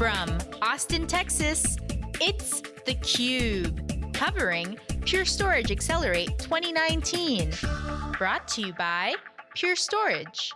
From Austin, Texas, it's theCUBE, covering Pure Storage Accelerate 2019. Brought to you by Pure Storage.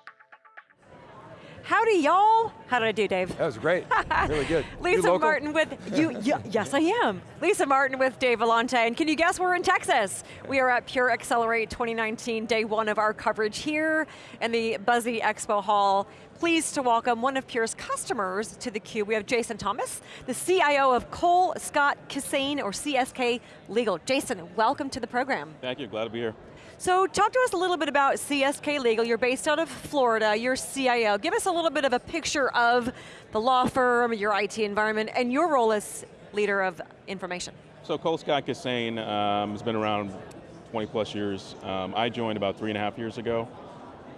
Howdy y'all. How did I do, Dave? That was great, really good. Lisa Martin with, you, you, yes I am. Lisa Martin with Dave Vellante, and can you guess we're in Texas? We are at Pure Accelerate 2019, day one of our coverage here in the Buzzy Expo Hall. Pleased to welcome one of Pure's customers to the theCUBE. We have Jason Thomas, the CIO of Cole Scott Kissane, or CSK Legal. Jason, welcome to the program. Thank you, glad to be here. So talk to us a little bit about CSK Legal. You're based out of Florida, you're CIO. Give us a little bit of a picture of the law firm, your IT environment, and your role as leader of information. So Cole Scott Kissane um, has been around 20 plus years. Um, I joined about three and a half years ago.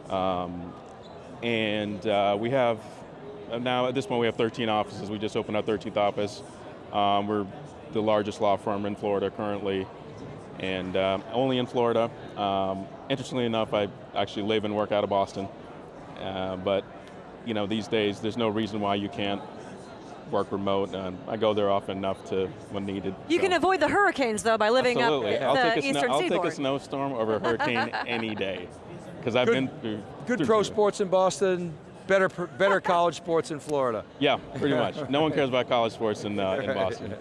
Um, and uh, we have, uh, now at this point we have 13 offices. We just opened our 13th office. Um, we're the largest law firm in Florida currently and um, only in Florida. Um, interestingly enough, I actually live and work out of Boston, uh, but you know, these days there's no reason why you can't work remote, and I go there often enough to when needed. You so. can avoid the hurricanes though by living Absolutely. up I'll the take a eastern I'll seaboard. take a snowstorm over a hurricane any day, because I've good, been through. Good through pro sports in Boston, better better college sports in Florida. Yeah, pretty much. No one cares about college sports in, uh, in Boston.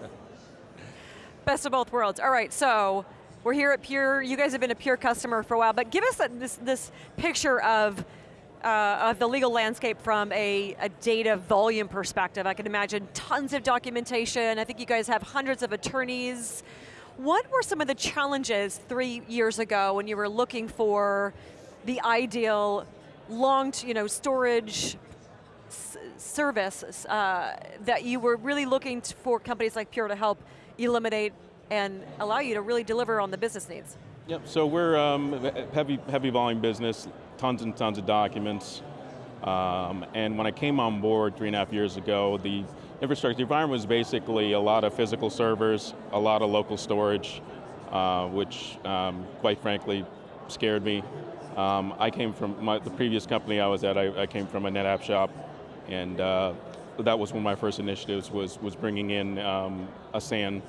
Best of both worlds. All right, so we're here at Pure, you guys have been a Pure customer for a while, but give us a, this, this picture of, uh, of the legal landscape from a, a, data volume perspective. I can imagine tons of documentation. I think you guys have hundreds of attorneys. What were some of the challenges three years ago when you were looking for the ideal long, you know, storage service uh, that you were really looking for companies like Pure to help eliminate and allow you to really deliver on the business needs. Yep, so we're um, heavy, heavy volume business, tons and tons of documents. Um, and when I came on board three and a half years ago, the infrastructure environment was basically a lot of physical servers, a lot of local storage, uh, which um, quite frankly scared me. Um, I came from my, the previous company I was at, I, I came from a NetApp shop, and uh, that was one of my first initiatives was, was bringing in um, a SAN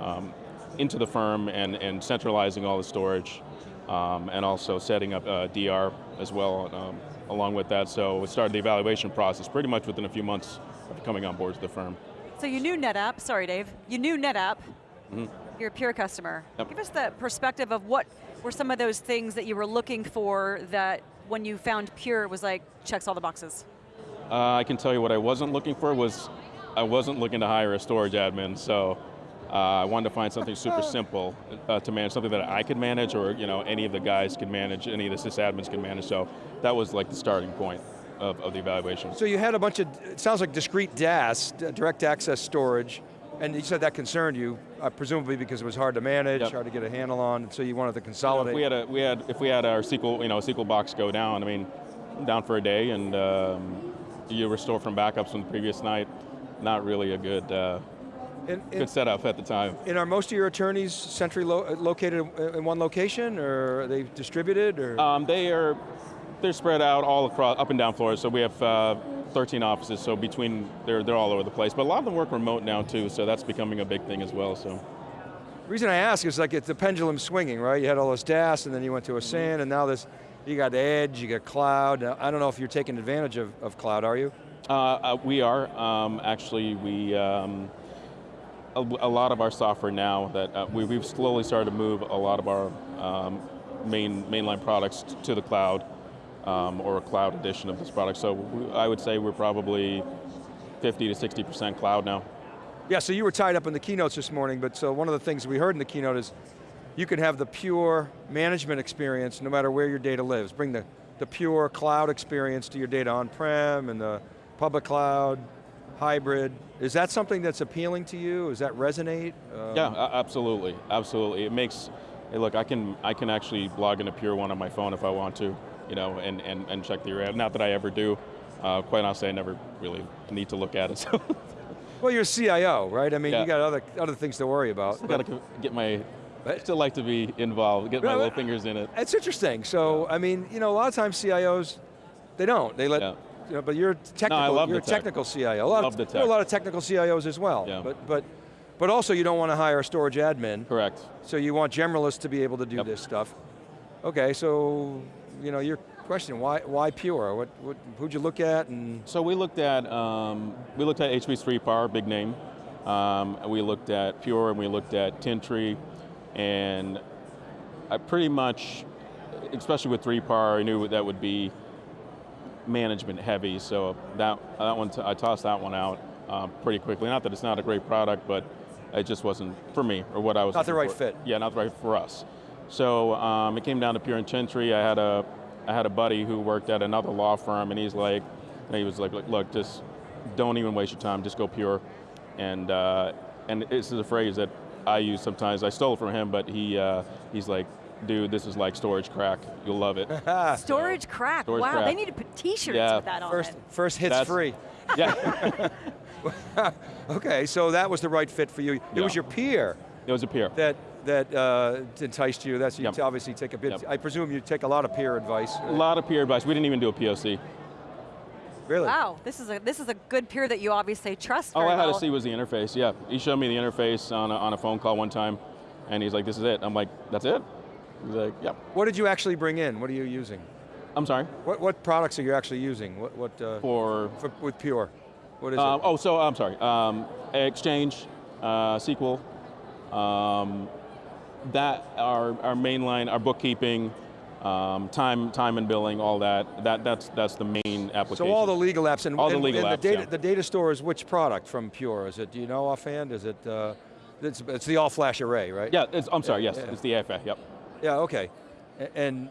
um, into the firm and, and centralizing all the storage um, and also setting up uh, DR as well um, along with that. So we started the evaluation process pretty much within a few months of coming on board to the firm. So you knew NetApp, sorry Dave, you knew NetApp, mm -hmm. you're a pure customer. Yep. Give us the perspective of what were some of those things that you were looking for that when you found Pure, was like, checks all the boxes? Uh, I can tell you what I wasn't looking for was, I wasn't looking to hire a storage admin, so uh, I wanted to find something super simple uh, to manage, something that I could manage or you know, any of the guys could manage, any of the sysadmins could manage, so that was like the starting point of, of the evaluation. So you had a bunch of, it sounds like discrete DAS, direct access storage, and you said that concerned you, uh, presumably because it was hard to manage, yep. hard to get a handle on, so you wanted to consolidate. You know, if we had a, we had, if we had our SQL, you know, SQL box go down, I mean, down for a day, and um, you restore from backups from the previous night, not really a good, uh, in, in, good setup at the time. And are most of your attorneys centrally lo located in one location, or are they distributed, or? Um, they are, they're spread out all across, up and down Florida, so we have uh, 13 offices, so between, they're, they're all over the place, but a lot of them work remote now too, so that's becoming a big thing as well, so. The reason I ask is like it's the pendulum swinging, right? You had all this DAS, and then you went to a SAN, and now this, you got edge, you got cloud. I don't know if you're taking advantage of, of cloud, are you? Uh, uh, we are, um, actually we, um, a, a, lot of our software now that uh, we, have slowly started to move a lot of our um, main mainline products to the cloud um, or a cloud edition of this product. So we, I would say we're probably 50 to 60% cloud now. Yeah, so you were tied up in the keynotes this morning, but so one of the things we heard in the keynote is you can have the pure management experience no matter where your data lives. Bring the, the pure cloud experience to your data on-prem and the public cloud, hybrid. Is that something that's appealing to you? Does that resonate? Um, yeah, absolutely, absolutely. It makes, hey look, I can, I can actually log into Pure1 on my phone if I want to, you know, and, and, and check the array. Not that I ever do. Uh, quite honestly, I never really need to look at it, so. Well, you're CIO, right? I mean, yeah. you got other, other things to worry about. Still got to get my, I still like to be involved, get my little fingers in it. It's interesting. So, I mean, you know, a lot of times CIOs, they don't. They let yeah you know, but you're technical. love you're a tech. technical CIO. A lot Love of, the there are a lot of technical CIOs as well. Yeah. But but but also you don't want to hire a storage admin. Correct. So you want generalists to be able to do Yep. this stuff. Okay, so you know your question: why why Pure? What, what who'd you look at and So we looked at um, we looked at HP 3PAR, big name. Um, we looked at Pure, and we looked at Tintri, and I pretty much, especially with 3PAR, I knew that would be management heavy. So that that one, I tossed that one out um, pretty quickly. Not that it's not a great product, but it just wasn't for me or what I was. Not the right for. fit. Yeah, not the right for us. So um, it came down to Pure and Tintri. I had a I had a buddy who worked at another law firm, and he's like, and he was like, look, look, just don't even waste your time. Just go Pure. And uh, and this is a phrase that I use sometimes. I stole it from him, but he uh, he's like, dude, this is like storage crack. You'll love it. Storage crack. Storage wow, crack. they need to put t-shirts Yeah. with that on first it. first hits That's- free? yeah, Okay, so that was the right fit for you. It Yeah. was your peer it was a peer. that that uh, enticed you. That's you Yep. obviously take a bit. Yep. I presume you take a lot of peer advice. A lot of peer advice. We didn't even do a POC. Really? Wow, this is a this is a good peer that you obviously trust. All I had well. to see was the interface, yeah. He showed me the interface on a, on a phone call one time, and he's like, this is it. I'm like, that's it? He's like, yep. What did you actually bring in? What are you using? I'm sorry, What what products are you actually using? What what uh, for, for, with Pure? What is um, it? oh, so I'm sorry. Um, Exchange, uh, SQL, um, that, our, our mainline, our bookkeeping, um, time, time and billing, all that, that that's, that's the main application. So all the legal apps and, All the and- legal and apps, the data yeah. the data store is which product from Pure? Is it do you know offhand? Is it uh, it's, it's the all flash array, right? Yeah, it's, I'm sorry, yes, yeah. it's the AFA, yep. Yeah, okay. And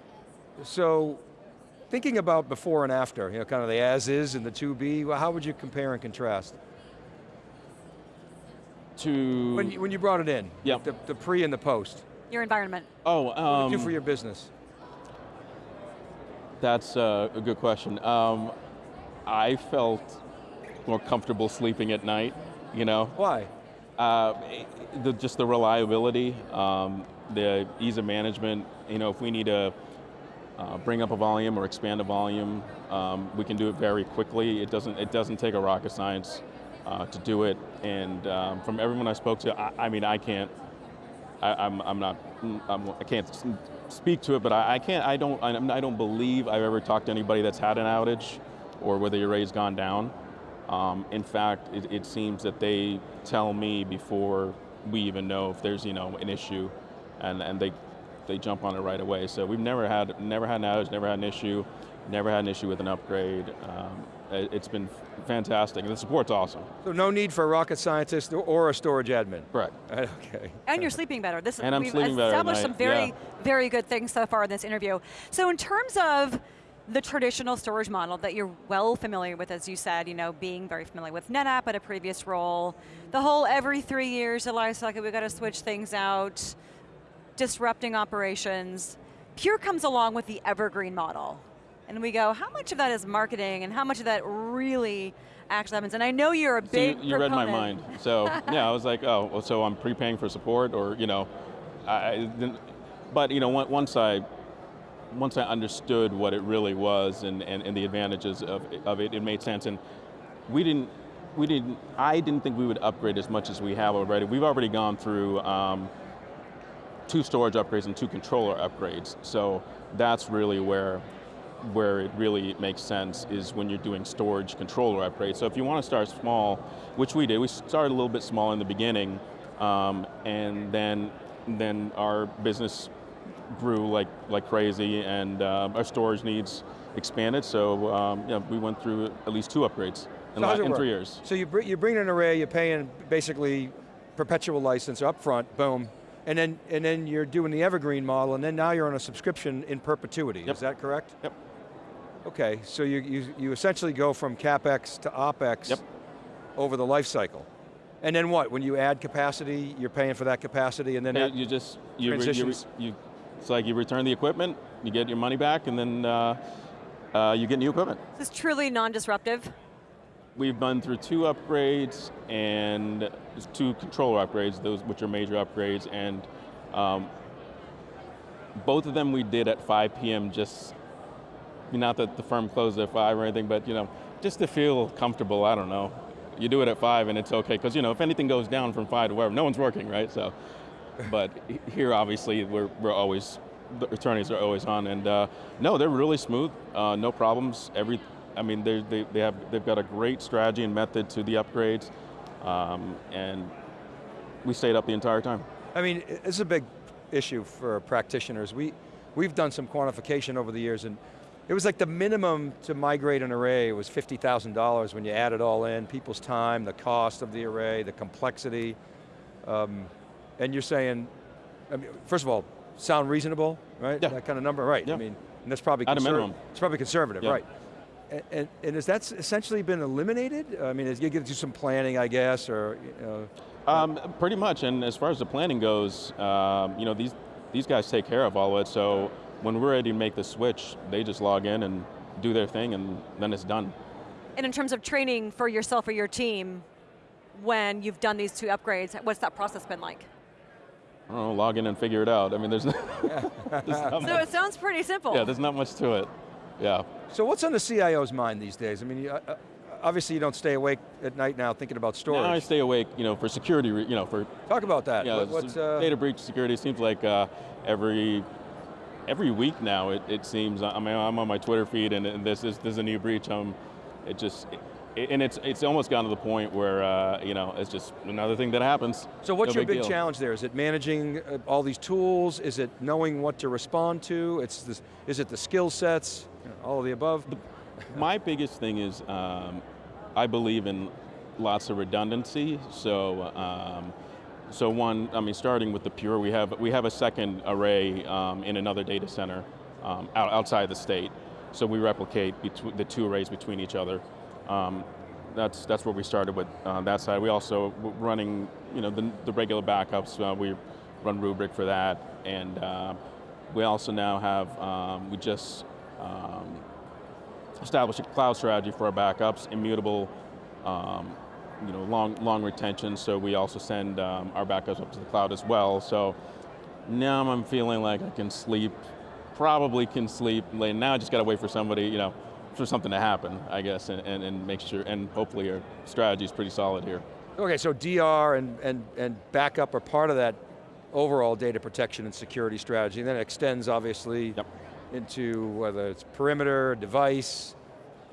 so thinking about before and after, you know, kind of the as is and the to be, well, how would you compare and contrast? To, When you, when you brought it in, Yep. the, the pre and the post, your environment. oh, what did um, it do for your business? That's uh, a good question. Um, I felt more comfortable sleeping at night, you know. Why? Uh, the, just the reliability, um, the ease of management, you know, if we need to uh, bring up a volume or expand a volume, um, we can do it very quickly. It doesn't, it doesn't take a rocket science uh, to do it. And um, from everyone I spoke to, I, I mean, I can't, I, I'm, I'm not, I'm, I can't speak to it, but I, I can't, I don't, I'm- I don't believe I've ever talked to anybody that's had an outage or whether your array's gone down. Um, in fact, it, it seems that they tell me before we even know if there's, you know, an issue, and, and they, they jump on it right away. So we've never had, never had an outage, never had an issue, never had an issue with an upgrade. Um, it, it's been fantastic, and the support's awesome. So no need for a rocket scientist or- or a storage admin. Correct. Okay. And you're sleeping better. This And I'm we've sleeping better at established some very, yeah. very good things so far in this interview. So in terms of the traditional storage model that you're well familiar with, as you said, you know, being very familiar with NetApp at a previous role, the whole every three years, the life cycle, we got to switch things out, disrupting operations. Pure comes along with the evergreen model. And we go, how much of that is marketing and how much of that really actually happens? And I know you're a So big you, you read my mind. So yeah, I was like, oh, well, so I'm prepaying for support, or you know, I, but you know, once I, once I understood what it really was and, and, and the advantages of, of it, it made sense. And we didn't, we didn't, I didn't think we would upgrade as much as we have already. We've already gone through um, two storage upgrades and two controller upgrades. So that's really where where it really makes sense is when you're doing storage controller upgrades. So if you want to start small, which we did, we started a little bit small in the beginning, um, and then then our business grew like like crazy, and uh, our storage needs expanded. So um, yeah, we went through at least two upgrades in, So how's la- it in three years. So you bring, you bring in an array, you're paying basically perpetual license up front, boom, and then, and then you're doing the evergreen model, and then now you're on a subscription in perpetuity, Yep. is that correct? Yep. Okay, so you, you, you essentially go from CapEx to OpEx Yep. over the life cycle. And then what, when you add capacity, you're paying for that capacity, and then Yeah, you just you, re- you, re- transitions. you it's like you return the equipment, you get your money back, and then uh, uh, you get new equipment. This is truly non-disruptive. We've been through two upgrades and two controller upgrades, those which are major upgrades, and um, both of them we did at 5 p.m. Just not that the firm closed at five or anything, but you know, just to feel comfortable, I don't know. You do it at five and it's okay, because you know, if anything goes down from five to wherever, no one's working, right? So, but here obviously we're, we're always, the attorneys are always on and uh, no, they're really smooth, uh, no problems. Every, I mean, they, they, have, they've got a great strategy and method to the upgrades um, and we stayed up the entire time. I mean, it's a big issue for practitioners. We, we've done some quantification over the years and it was like the minimum to migrate an array was $50,000 when you add it all in, people's time, the cost of the array, the complexity. Um, and you're saying, I mean, first of all, sound reasonable, right? Yeah. That kind of number, right? Yeah. I mean, and that's probably At a minimum. It's probably conservative, Yeah. right? And, and, and has that essentially been eliminated? I mean, is you get to do some planning, I guess, or you know, Um, pretty much, and as far as the planning goes, um, you know, these, these guys take care of all of it, so when we're ready to make the switch, they just log in and do their thing and then it's done. And in terms of training for yourself or your team, when you've done these two upgrades, what's that process been like? I don't know, log in and figure it out. I mean, there's, no, there's not So much, it sounds pretty simple. yeah, there's not much to it. Yeah. So what's on the CIO's mind these days? I mean, you, uh, uh, obviously you don't stay awake at night now thinking about storage. Now I stay awake, you know, for security, you know, for Talk about that. yeah, What- what's, uh, data breach security seems like uh, every every week now. It, it seems. I mean, I'm on my Twitter feed, and, and this is there's a new breach. Um, it just. It, and it's it's almost gotten to the point where uh, you know it's just another thing that happens. so what's No your big deal. challenge there? Is it managing uh, all these tools? Is it knowing what to respond to? It's this, is it the skill sets? All of the above? My biggest thing is um, I believe in lots of redundancy. So, um, so one, I mean, starting with the Pure, we have we have a second array um, in another data center um, out, outside the state. So we replicate the two arrays between each other. Um, that's that's where we started with uh, that side. We also running, you know, the, the regular backups. Uh, we run Rubrik for that, and uh, we also now have um, we just um, establish a cloud strategy for our backups, immutable, um, you know, long, long retention, so we also send um, our backups up to the cloud as well. So now I'm feeling like I can sleep, probably can sleep, now I just got to wait for somebody, you know, for something to happen, I guess, and, and, and make sure, and hopefully our strategy is pretty solid here. Okay, so DR and, and, and backup are part of that overall data protection and security strategy. And then it extends, obviously, Yep. into whether it's perimeter, device,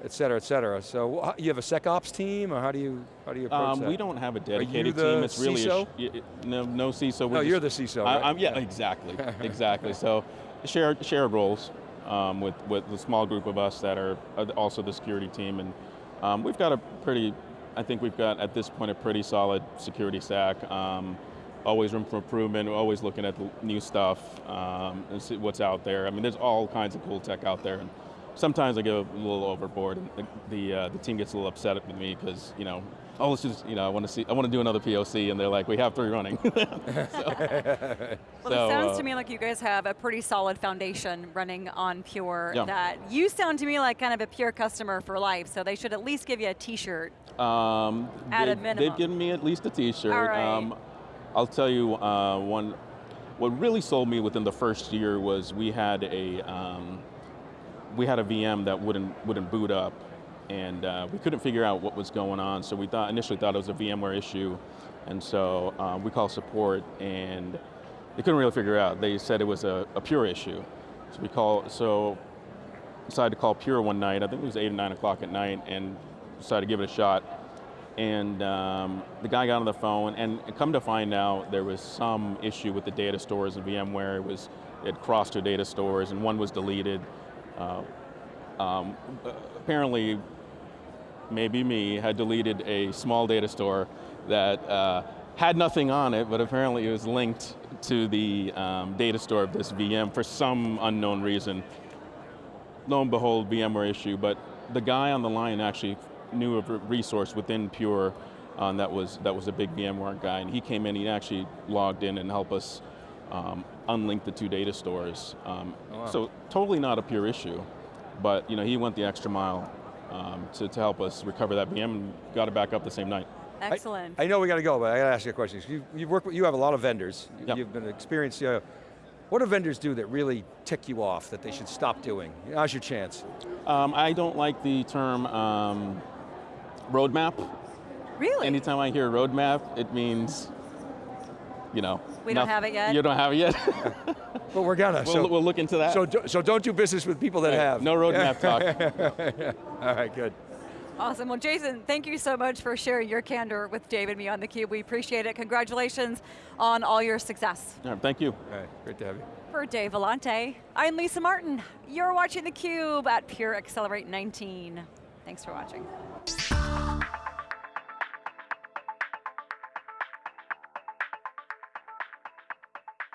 et cetera, et cetera. So you have a SecOps team, or how do you, how do you approach Um, that? we don't have a dedicated you the team. It's really CISO? y- no, no CISO. we're No, you're the CISO, I, right? I'm, yeah, Yeah. exactly, exactly. So shared shared roles um, with with the small group of us that are also the security team, and um, we've got a pretty. I think we've got at this point a pretty solid security stack. Um, always room for improvement. We're always looking at the new stuff um, and see what's out there. I mean, there's all kinds of cool tech out there, and sometimes I go a little overboard, and the the, uh, the team gets a little upset with me because you know, oh, let's just you know, I want to see, I want to do another POC, and they're like, we have three running. Well, So, it sounds uh, to me like you guys have a pretty solid foundation running on Pure Yeah. that you sound to me like kind of a Pure customer for life, so they should at least give you a t-shirt. Um, At a minimum. They've given me at least a T-shirt. Right. Um, I'll tell you uh, one. What really sold me within the first year was we had a um, we had a VM that wouldn't wouldn't boot up, and uh, we couldn't figure out what was going on. So we thought initially thought it was a VMware issue, and so uh, we called support, and they couldn't really figure out. They said it was a, a Pure issue. So we call so decided to call Pure one night. I think it was eight or nine o'clock at night, and decided to give it a shot. And um, the guy got on the phone, and come to find out, there was some issue with the data stores in VMware. It was it crossed two data stores, and one was deleted. Uh, um, apparently, maybe me had deleted a small data store that uh, had nothing on it, but apparently it was linked to the um, data store of this VM for some unknown reason. Lo and behold, VMware issue, but the guy on the line actually knew of a resource within Pure um, that was that was a big VMware guy, and he came in, he actually logged in and helped us um, unlink the two data stores. Um, Oh, wow. So totally not a Pure issue, but you know he went the extra mile um, to, to help us recover that VM and got it back up the same night. Excellent. I know we got to go, but I got to ask you a question. You, you've worked with, you have a lot of vendors. You- Yep. You've been an experienced CIO. What do vendors do that really tick you off, that they should stop doing? Now's your chance. Um, I don't like the term um, roadmap. Really? Anytime I hear roadmap, it means, you know. We don't have it yet? You don't have it yet? But we're gonna, we'll, so, we'll look into that. so, do, so don't do business with people that Right, have. No roadmap talk. All right, good. Awesome, well Jason, thank you so much for sharing your candor with Dave and me on theCUBE. We appreciate it. Congratulations on all your success. All right, thank you. All right, great to have you. For Dave Vellante, I'm Lisa Martin. You're watching theCUBE at Pure Accelerate 19. Thanks for watching.